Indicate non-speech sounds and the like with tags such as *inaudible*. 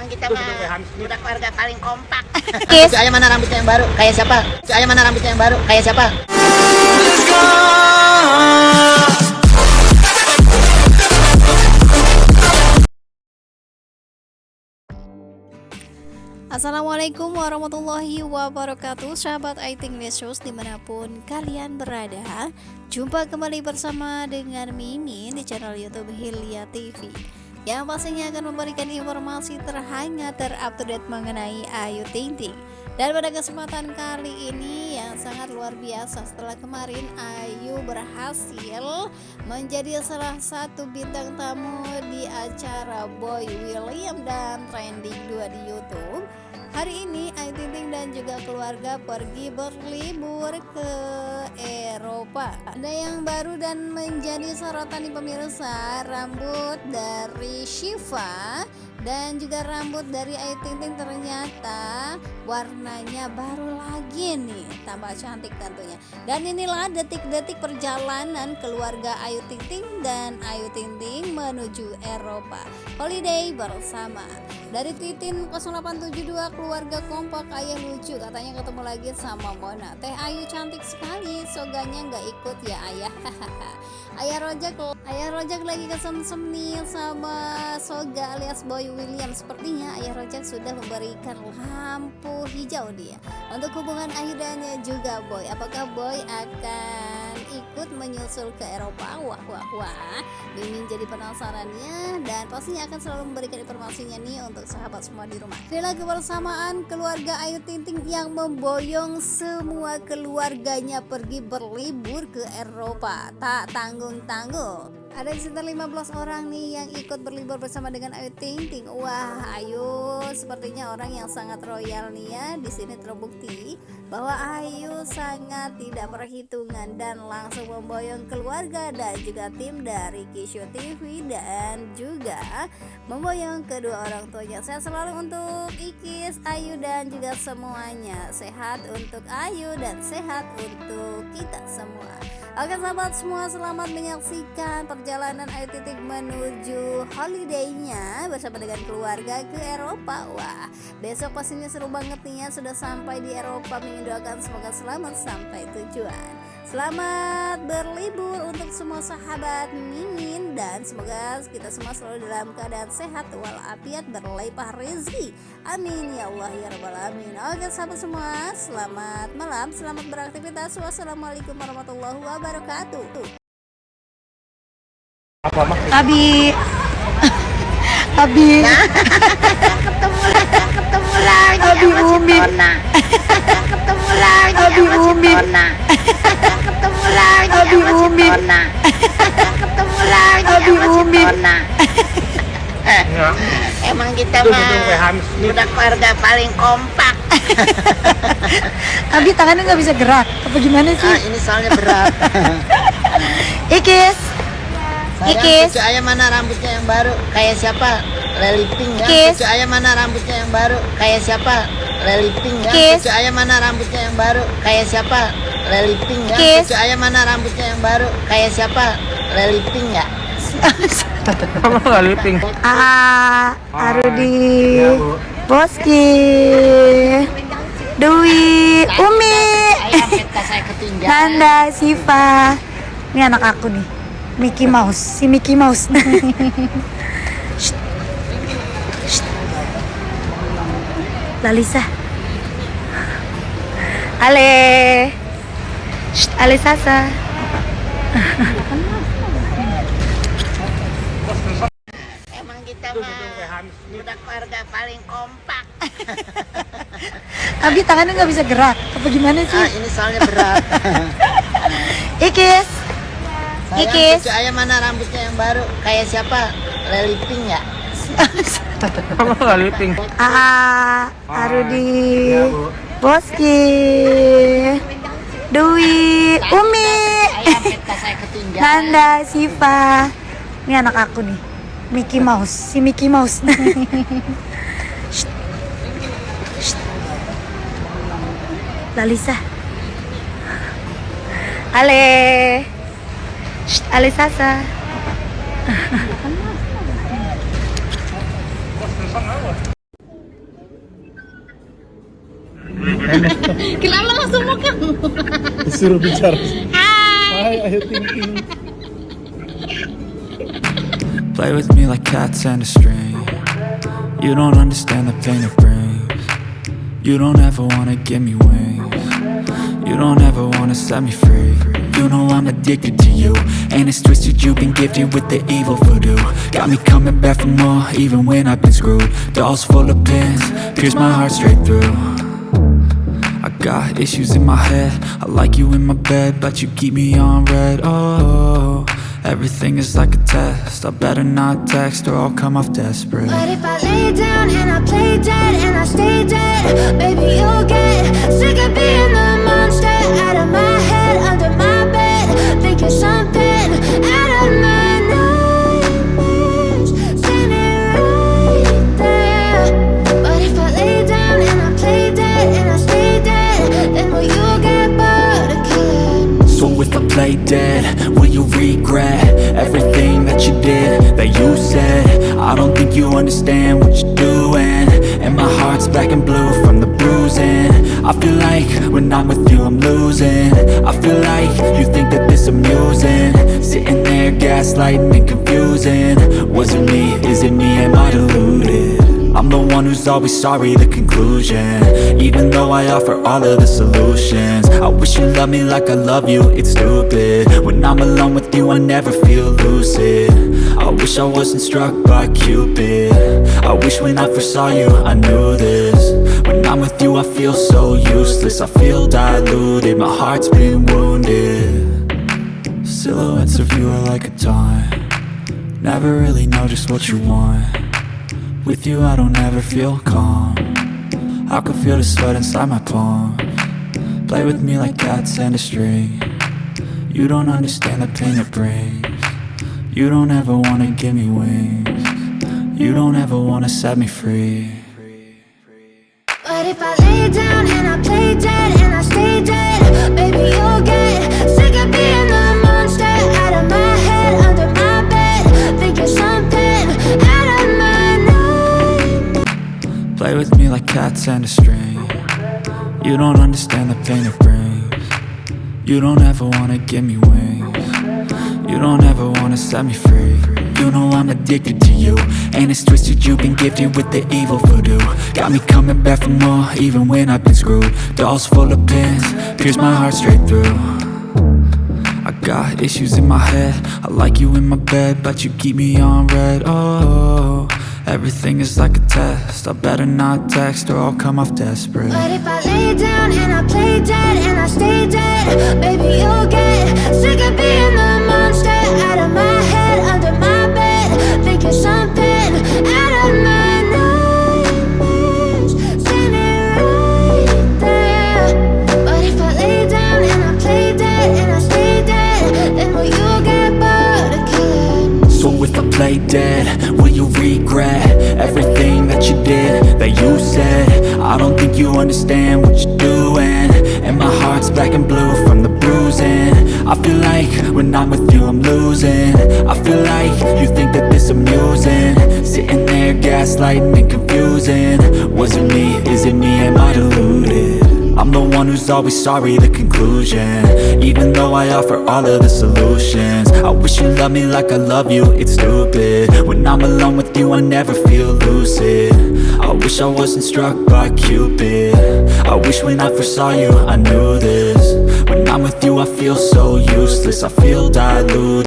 Emang kita mah udah keluarga paling kompak. *laughs* Kiss. Si ayah mana rambutnya yang baru? Kayak siapa? Si ayah mana rambutnya yang baru? Kayak siapa? Assalamualaikum warahmatullahi wabarakatuh Sahabat Aiting News di mana pun kalian berada Jumpa kembali bersama dengan Mimin di channel Youtube Hilya TV Yang pastinya akan memberikan informasi terhangat terupdate mengenai Ayu Ting Ting. Dan pada kesempatan kali ini yang sangat luar biasa setelah kemarin Ayu berhasil menjadi salah satu bintang tamu di acara Boy William dan Trending 2 di Youtube Hari ini Ayu Ting Ting dan juga keluarga pergi berlibur ke Eropa. Ada yang baru dan menjadi sorotan di pemirsa. Rambut dari Shiva dan juga rambut dari Ayu Ting Ting ternyata warnanya baru lagi nih tambah cantik tentunya. Dan inilah detik-detik perjalanan keluarga Ayu Ting Ting dan Ayu Ting Ting menuju Eropa. Holiday bersama. Dari Titin 0872 keluarga kompak ayah lucu katanya ketemu lagi sama Mona. Teh Ayu cantik sekali soganya nggak ikut ya ayah. *laughs* Ayah rojak ayah rojak lagi kesemsem nih sama soga alias boy William. Sepertinya ayah rojak sudah memberikan lampu hijau dia. Untuk hubungan dan juga boy. Apakah boy akan ikut menyusul ke Eropa. Wah wah wah. Mimin jadi penasarannya dan pastinya akan selalu memberikan informasinya nih untuk sahabat semua di rumah. Inilah kebersamaan keluarga Ayu Ting Ting yang memboyong semua keluarganya pergi berlibur ke Eropa. Tak tanggung-tanggung. Ada sekitar 15 orang nih yang ikut berlibur bersama dengan Ayu Ting Ting. Wah, Ayu sepertinya orang yang sangat royal nih ya. Di sini terbukti bahwa Ayu sangat tidak perhitungan dan langsung memboyong keluarga dan juga tim dari Kisho TV dan juga memboyong kedua orang tuanya. Saya selalu untuk Ikis, Ayu dan juga semuanya. Sehat untuk Ayu dan sehat untuk kita semua. Oke sahabat semua selamat menyaksikan perjalanan Ayu Titik menuju holidaynya bersama dengan keluarga ke Eropa. Wah besok pastinya seru banget nih ya sudah sampai di Eropa Mendoakan semoga selamat sampai tujuan Selamat berlibur untuk semua sahabat Mimin dan semoga kita semua selalu dalam keadaan sehat walafiat berlimpah rezeki. Amin ya Allah ya rabbal alamin. Oke sahabat semua, selamat malam, selamat beraktivitas. Wassalamualaikum warahmatullahi wabarakatuh. Apa? Abi *laughs* Abi ketemu lagi, ketemu lagi Abi Umi. *laughs* Lagi Abi sama si Umi. Tona. ketemu lagi Abi sama si Umi. Tona. ketemu lagi Abi sama si Umi. Tona. Enggak. Emang kita mah udah keluarga paling kompak. *laughs* Abi tangannya nggak bisa gerak apa gimana Ah, ini soalnya berat. *laughs* Ikis Sayang, Ikis. cucu ayah mana rambutnya yang baru? Kayak siapa? Leli Pink ya. Ikis. Cucu ayah mana rambutnya yang baru? Kayak siapa? Leli Pink ya. Ikis. Cucu ayah mana rambutnya yang baru? Kayak siapa? Leli Pink ya. Ikis. Cucu ayah mana rambutnya yang baru? Kayak siapa? Leli Pink ya. *laughs* Kamu nggak liping? Ah, Arudi, Iya, Bu. Boski, Dewi, Umi. Nanda, Siva. Ini anak aku nih, Mickey Mouse, si Mickey Mouse. *laughs* Shh. Shh. Lalisa. Ale. Shh, Ale Sasa. Emang kita mah udah keluarga paling kompak. *laughs* Abi tangannya nggak bisa gerak, apa gimana Ah, ini soalnya berat. *laughs* Ikis. Sayang, Ikis. cucu ayah mana rambutnya yang baru? Kayak siapa? Leli Pink ya. Kamu nggak liping? Ah, Arudi, Bu. Boski, Dewi, Umi. Nanda, Siva. Ini anak aku nih, Mickey Mouse, si Mickey Mouse. *laughs* Lalisa. Ale. Shh, Kilala ko sa Hi! Hi, Play with me like cats and a string. You don't understand the pain it brings. You don't ever wanna give me wings. You don't ever wanna set me free. You know I'm addicted to you. And it's twisted you've been gifted with the evil voodoo. Got me coming back for more even when I've been screwed. Dolls full of pins, pierce my heart straight through. I got issues in my head. I like you in my bed But you keep me on red. Oh, everything is like a test. I better not text or I'll come off desperate. But if I lay down and I play dead and I stay dead, baby, you'll get sick of being the black and blue from the bruising. I feel like when I'm with you I'm losing. I feel like you think that this amusing. Sitting there gaslighting and confusing. Was it me, is it me, am I deluded? I'm the one who's always sorry, the conclusion. Even though I offer all of the solutions wish you loved me like I love you, it's stupid. When I'm alone with you, I never feel lucid. I wish I wasn't struck by Cupid. I wish when I first saw you, I knew this. When I'm with you, I feel so useless. I feel diluted, my heart's been wounded. Silhouettes of you are like a taunt. Never really know just what you want. With you I don't ever feel calm. I can feel the sweat inside my palms Play with me like cats and a string You don't understand the pain it brings You don't ever wanna give me wings You don't ever wanna set me free But if I lay down and I play dead and I stay dead, baby, you'll get sick of being the monster out of my head, under my bed. Think you're something out of my nightmares. Play with me like cats and a string You don't understand the pain it brings. You don't ever wanna give me wings. You don't ever wanna set me free. You know I'm addicted to you. And it's twisted you've been gifted with the evil voodoo. Got me coming back for more even when I've been screwed. Dolls full of pins, pierce my heart straight through. I got issues in my head. I like you in my bed But you keep me on red. Oh, everything is like a test I better not text or I'll come off desperate But if I lay down and I play dead and I stay dead, baby, you'll get sick of being the monster out of my head, under my bed. Think you're something I don't think you understand what you're doing. And my heart's black and blue from the bruising. I feel like when I'm with you I'm losing. I feel like you think that this amusing. Sitting there gaslighting and confusing. Was it me, is it me, am I deluded? I'm the one who's always sorry, the conclusion. Even though I offer all of the solutions. I wish you loved me like I love you, it's stupid. When I'm alone with you, I never feel lucid I wish I wasn't struck by Cupid. I wish when I first saw you, I knew this. When I'm with you, I feel so useless. I feel diluted